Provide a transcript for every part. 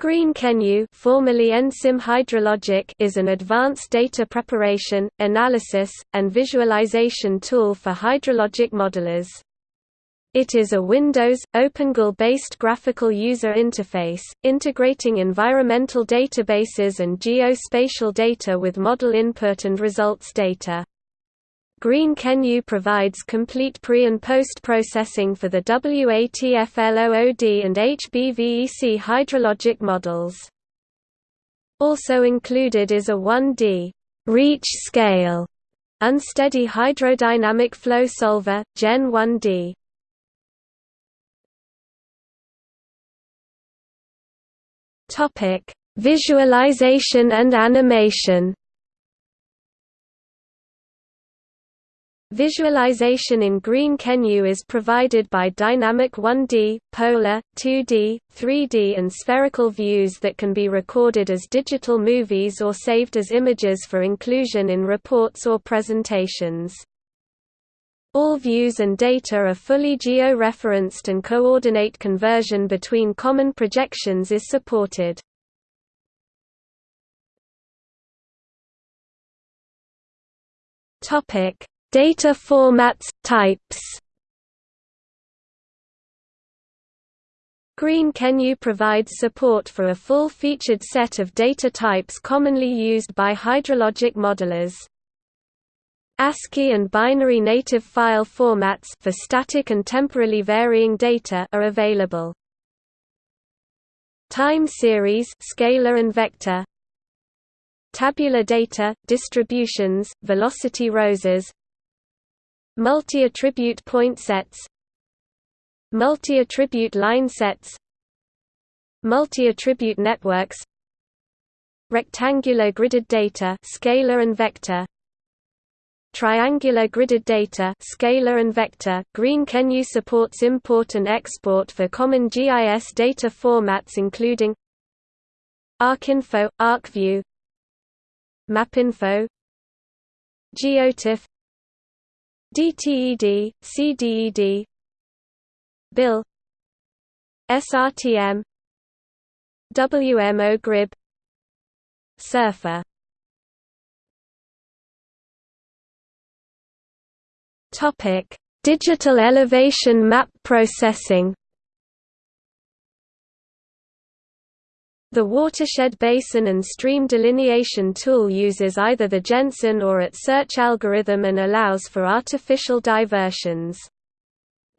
Green Kenue formerly EnSim Hydrologic is an advanced data preparation, analysis, and visualization tool for hydrologic modelers. It is a Windows, OpenGL-based graphical user interface, integrating environmental databases and geospatial data with model input and results data. Green Kenue provides complete pre- and post-processing for the WATFLOOD and HBV-EC hydrologic models. Also included is a 1D reach scale unsteady hydrodynamic flow solver, Gen 1D. Topic: Visualization and animation. Visualization in Green Kenue is provided by dynamic 1D, polar, 2D, 3D and spherical views that can be recorded as digital movies or saved as images for inclusion in reports or presentations. All views and data are fully geo-referenced and coordinate conversion between common projections is supported. Topic Data formats, types Green Kenue provides support for a full-featured set of data types commonly used by hydrologic modelers. ASCII and binary native file formats for static and temporally varying data are available. Time series scalar and vector Tabular data, distributions, velocity roses Multi-attribute point sets Multi-attribute line sets Multi-attribute networks Rectangular gridded data scalar and vector Triangular gridded data scalar and vector Green GreenKenU supports import and export for common GIS data formats including ArcInfo, ArcView MapInfo GeoTIFF DTED, CDED BIL SRTM WMO Grib Surfer. Topic: Digital elevation map processing The watershed basin and stream delineation tool uses either the Jensen or AT search algorithm and allows for artificial diversions.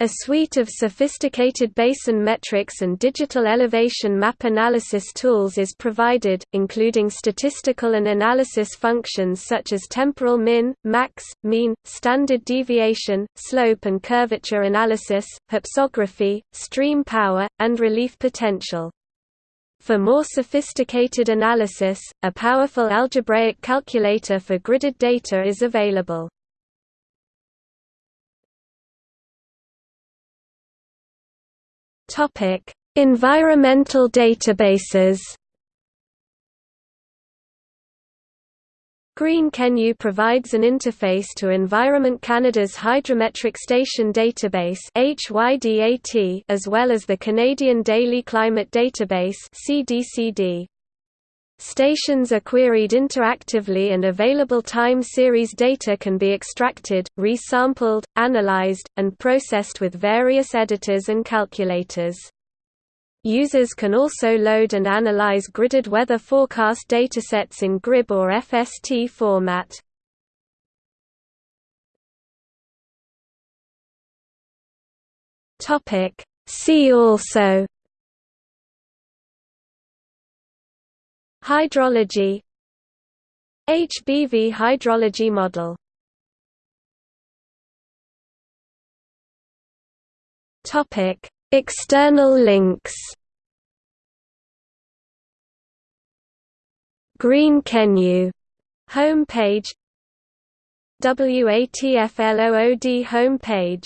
A suite of sophisticated basin metrics and digital elevation map analysis tools is provided, including statistical and analysis functions such as temporal min, max, mean, standard deviation, slope and curvature analysis, hypsography, stream power, and relief potential. For more sophisticated analysis, a powerful algebraic calculator for gridded data is available. Environmental databases. Green Kenue provides an interface to Environment Canada's Hydrometric Station Database as well as the Canadian Daily Climate Database Stations are queried interactively and available time series data can be extracted, resampled, analyzed, and processed with various editors and calculators. Users can also load and analyze gridded weather forecast datasets in GRIB or FST format. Topic See also Hydrology HBV hydrology model Topic External links. Green Kenue homepage. WATFLOOD homepage